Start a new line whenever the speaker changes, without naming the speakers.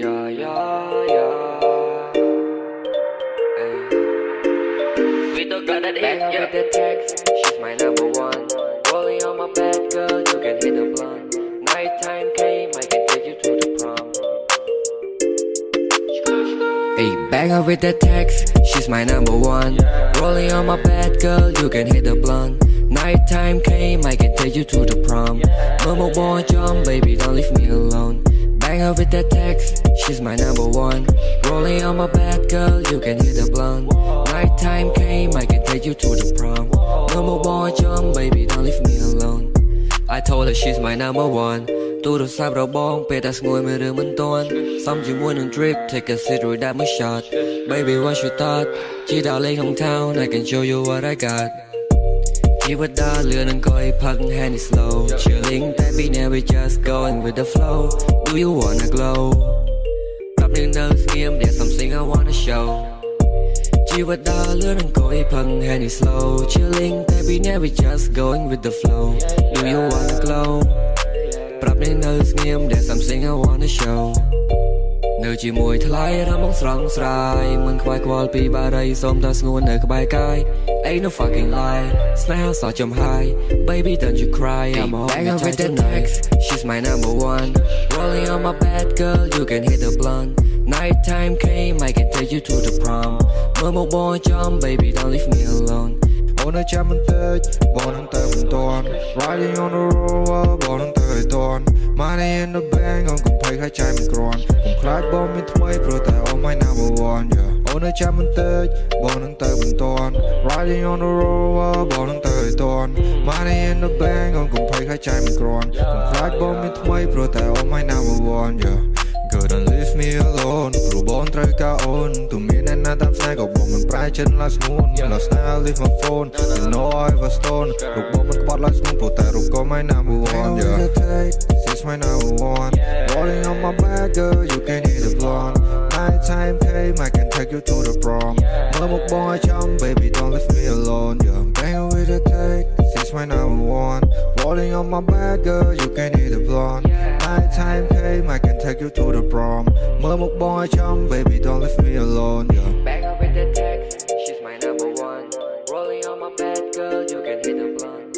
Yeah, yeah, yeah. Ay. We don't got that
Bang her with the text, she's my number one. Rolling on my bed, girl, you can hit the blunt. Nighttime came, I can take you to the prom. Hey, bang her with the text, she's my number one. Rolling on my bed, girl, you can hit the blunt right time came, I can take you to the prom. No more boy jump, baby, don't leave me alone. Bang her with that text, she's my number one. Rolling on my bed, girl, you can hit the blunt Night time came, I can take you to the prom. No more boy jump, baby, don't leave me alone. I told her she's my number one. Tôi được sắp đầu bóng, bê đặt ngồi mê đường bên tôn Xong chỉ muốn đường drip, take a sip rồi đáp mới shot. Baby, what you thought? Chỉ đạo lên hometown, I can show you what I got. Here with the lure and go park hand is slow Chilling baby now we just going with the flow. Do you wanna glow? Tập in the nghiêm there's something I wanna show. Chill with the lure and go park hand is slow Chilling baby now we just going with the flow. Do you wanna glow? Drop in the game, there's something I wanna show. នៅជាមួយថ្លៃរំងស្រងស្រាយមិនខ្វាយខ្វល់ពីបារីសូមតែស្ងួននៅក្បែរកាយ Ain't no fucking lie ស្នេហាសោះចំហាយ Baby don't you cry I'm a home with the text She's my number one Rolling on my bed girl you can hit the blunt Nighttime came I can take you to the prom មើលមកបងចំ baby don't leave me alone
អូននៅចាំបន្តិចបងនឹងទៅមិនទាន់ Riding on the road បងនឹងទៅឲ្យទាន់ Money in the bank អូនកុំភ័យហើយចាយមិនក្រាន់កុំខ្លាចបងមានថ្មីព្រោះតែ Oh my number one yeah អូននៅចាំបន្តិចបងនឹងទៅមិនទាន់ Riding on the road បងនឹងទៅឲ្យទាន់ Money in the bank អូនកុំភ័យហើយចាយមិនក្រាន់កុំខ្លាចបងមានថ្មីព្រោះតែ Oh my number one yeah Girl don't leave me alone ព្រោះបងត្រូវការអូនទោះមានអ្នក ណាតាមស្នេហ៍ក៏បងមិនប្រែចិត្ត last moon last night I leave my phone you know I was stone រូបបងមិនក្បត់ last moon ព្រោះតែរូបក៏ my number one yeah she's my number one rolling on my back girl you can hit the blonde night time came I can take you to the prom មើលមកបងឲ្យចំ baby don't leave me alone yeah bang with the take she's my number one rolling on my back girl you can hit the blonde night time came I can take you to the prom មើលមកបងឲ្យចំ baby don't leave me alone
the blind.